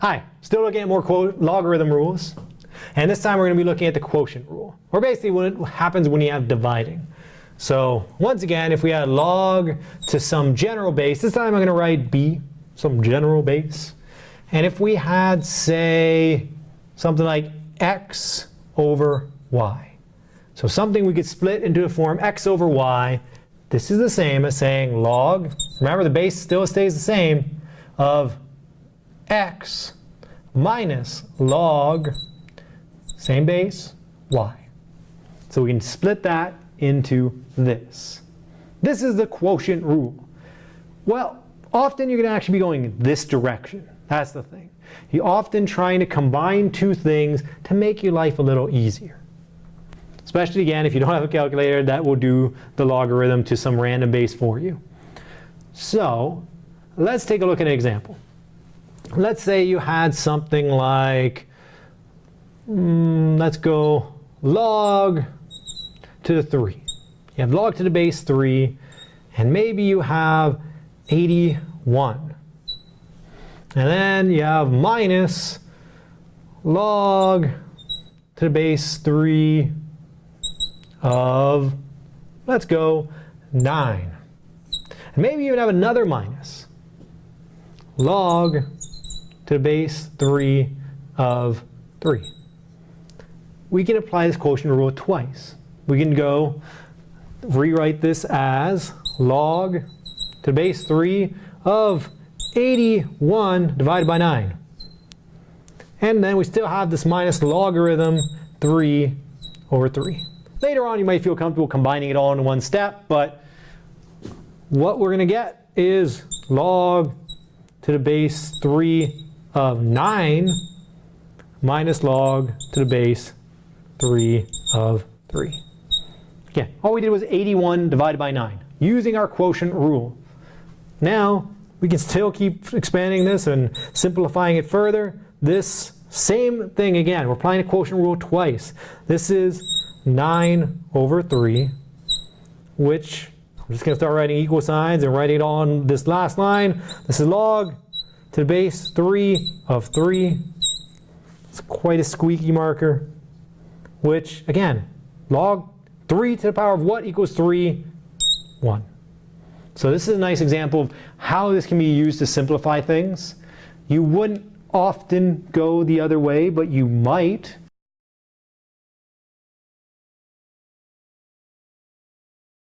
Hi, still looking at more quote logarithm rules. And this time we're going to be looking at the quotient rule, or basically what happens when you have dividing. So once again, if we add log to some general base, this time I'm going to write b, some general base. And if we had, say, something like x over y. So something we could split into the form x over y. This is the same as saying log, remember the base still stays the same, of x minus log, same base, y. So we can split that into this. This is the quotient rule. Well, often you're going to actually be going this direction. That's the thing. You're often trying to combine two things to make your life a little easier. Especially again, if you don't have a calculator, that will do the logarithm to some random base for you. So let's take a look at an example let's say you had something like, mm, let's go log to the 3. You have log to the base 3, and maybe you have 81. And then you have minus log to the base 3 of, let's go, 9. And maybe you even have another minus. Log to the base 3 of 3. We can apply this quotient rule twice. We can go rewrite this as log to the base 3 of 81 divided by 9. And then we still have this minus logarithm 3 over 3. Later on you might feel comfortable combining it all in one step, but what we're going to get is log to the base 3 of 9 minus log to the base 3 of 3. Again, all we did was 81 divided by 9 using our quotient rule. Now we can still keep expanding this and simplifying it further. This same thing again, we're applying the quotient rule twice. This is 9 over 3, which I'm just going to start writing equal signs and writing it on this last line. This is log to the base 3 of 3. It's quite a squeaky marker, which, again, log 3 to the power of what equals 3? 1. So this is a nice example of how this can be used to simplify things. You wouldn't often go the other way, but you might